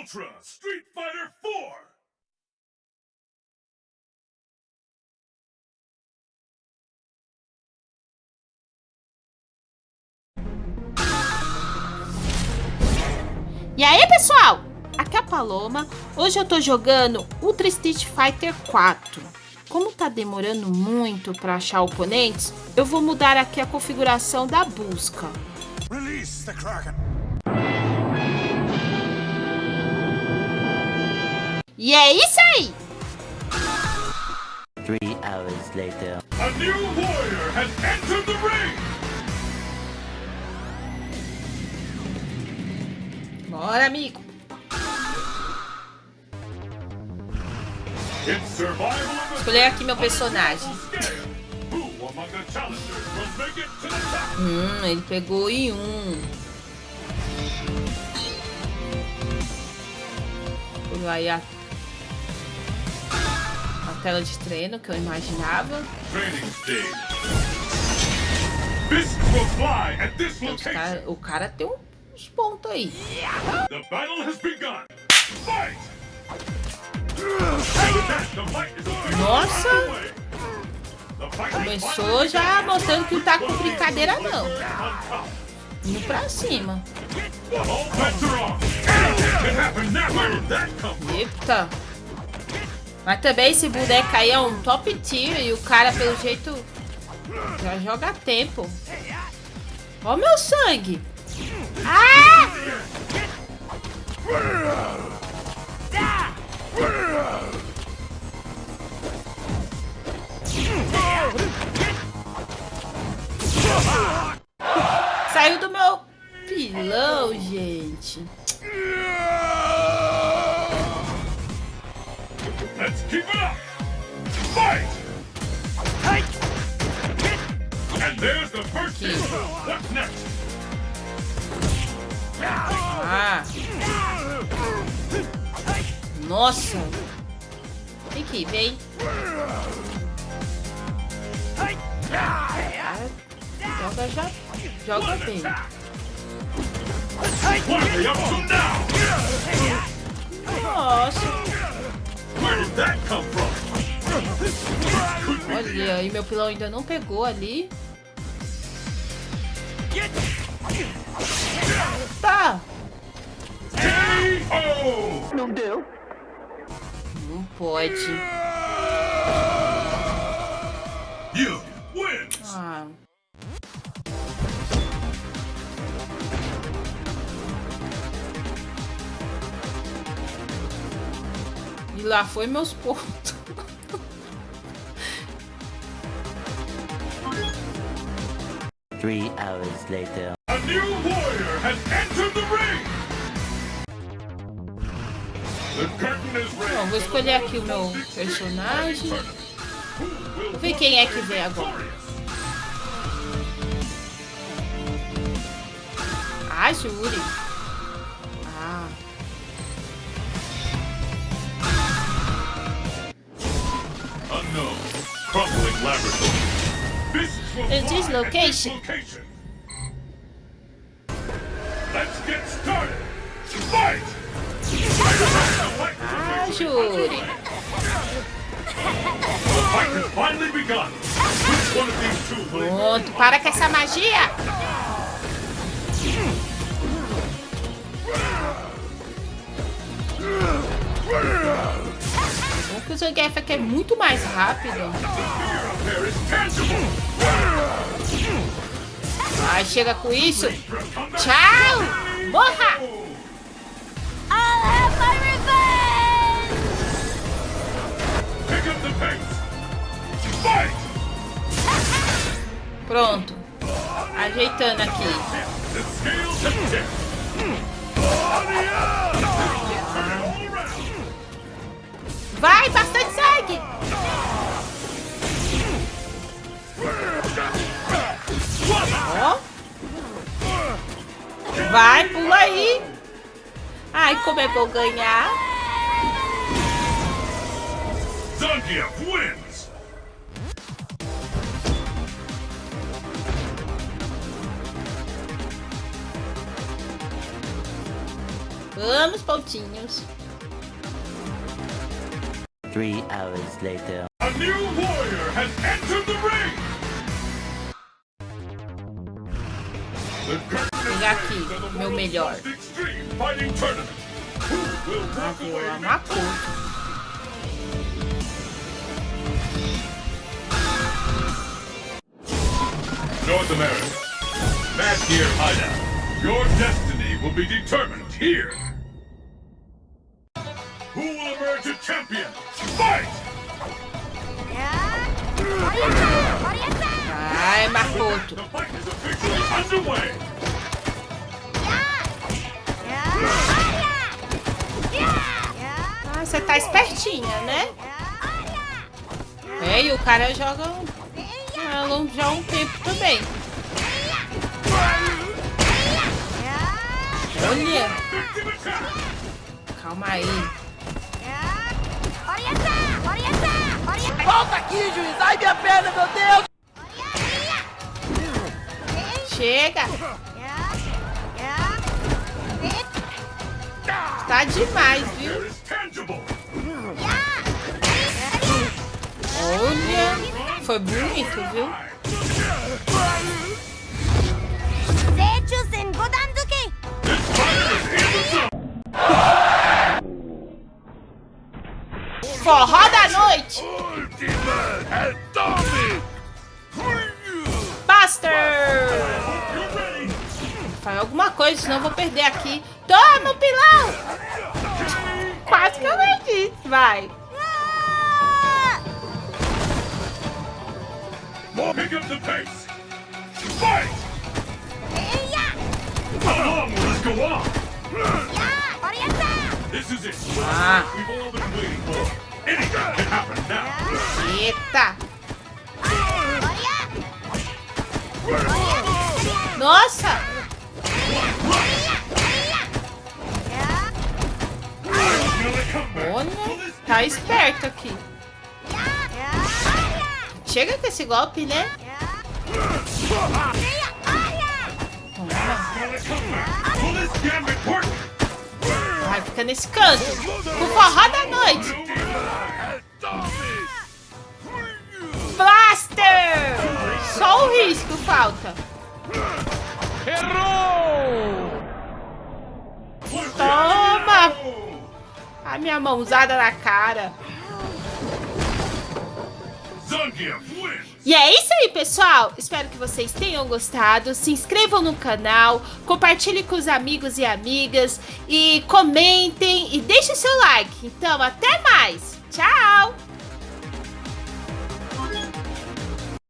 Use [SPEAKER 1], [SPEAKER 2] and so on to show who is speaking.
[SPEAKER 1] Ultra Street Fighter 4!
[SPEAKER 2] E aí, pessoal? Aqui é a Paloma. Hoje eu tô jogando Ultra Street Fighter 4. Como tá demorando muito para achar oponentes, eu vou mudar aqui a configuração da busca. Release the Kraken. E é isso aí!
[SPEAKER 3] Three hours later.
[SPEAKER 1] A new warrior has entered the ring!
[SPEAKER 2] Bora, amigo! Escolher aqui meu personagem. Hum, ele pegou em um. Vai a tela de treino que eu imaginava. Cara, o cara tem uns pontos aí. Nossa! Começou já mostrando que não tá com brincadeira não. Indo pra cima. Eita! Mas também esse boneco aí é um top tier e o cara, pelo jeito, já joga tempo. Ó meu sangue. Ah! Saiu do meu pilão, gente.
[SPEAKER 1] Keep it up! Fight! And there's the first hit. What's next?
[SPEAKER 2] Ah! Nossa! Aqui, vem. Joga já. Joga bem. Nossa! Olha, e meu pilão ainda não pegou ali. Tá.
[SPEAKER 3] Não deu.
[SPEAKER 2] Não pode. Ah. E lá foi meus pontos.
[SPEAKER 3] Three hours later.
[SPEAKER 1] A new warrior has entered the ring. The curtain is raised.
[SPEAKER 2] Bom, vou escolher aqui o meu personagem. Vou ver quem é que vem agora. Ah, Júri.
[SPEAKER 1] Laboratory. This
[SPEAKER 2] location.
[SPEAKER 1] location. Let's get started. Fight!
[SPEAKER 2] Ah, Júri.
[SPEAKER 1] The fight has finally begun. Which one of these two will
[SPEAKER 2] Pronto, para com essa magia. Bom que o Zangief é muito mais rápido. Ai, chega com isso. Tchau! Morra! Pronto. Ajeitando aqui. Vai, bastante Vai, pula aí. Ai, como é bom ganhar.
[SPEAKER 1] Zangief wins.
[SPEAKER 2] Vamos, pontinhos.
[SPEAKER 3] Three hours later.
[SPEAKER 1] A new warrior has entered the ring! The curtain
[SPEAKER 2] Pegar aqui, meu melhor. amar tudo.
[SPEAKER 1] North America. Mad Gear Hideout. Your destiny will be determined here. Who will emerge a champion? Fight!
[SPEAKER 2] Vai, Makoto.
[SPEAKER 1] The fight is officially underway.
[SPEAKER 2] Você tá espertinha, né? É, e o cara joga um, já há um tempo também. Olha, calma aí.
[SPEAKER 4] Volta aqui, juiz! Ai, minha perna, meu Deus!
[SPEAKER 2] Chega. Tá demais, viu? Foi bonito, viu? Forró da noite. Buster. Faz alguma coisa, senão eu vou perder aqui. Toma, pilão. Quase que eu perdi. Vai.
[SPEAKER 1] The pace. Fight! How long will this go on? This is it.
[SPEAKER 2] Ah,
[SPEAKER 1] We've all been waiting for. Anything can happen now.
[SPEAKER 2] eita. Nossa. Olha, tá esperto aqui. Chega com esse golpe, né? Vai, fica nesse canto. O forró da noite. Blaster! Só o risco falta. Toma! A minha mãozada na cara.
[SPEAKER 1] Zangief wins!
[SPEAKER 2] E é isso aí, pessoal. Espero que vocês tenham gostado. Se inscrevam no canal, compartilhem com os amigos e amigas e comentem e deixem seu like. Então, até mais. Tchau!